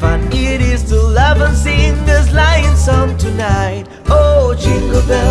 Fun. It is to love and sing this lion song tonight. Oh, jingle bells,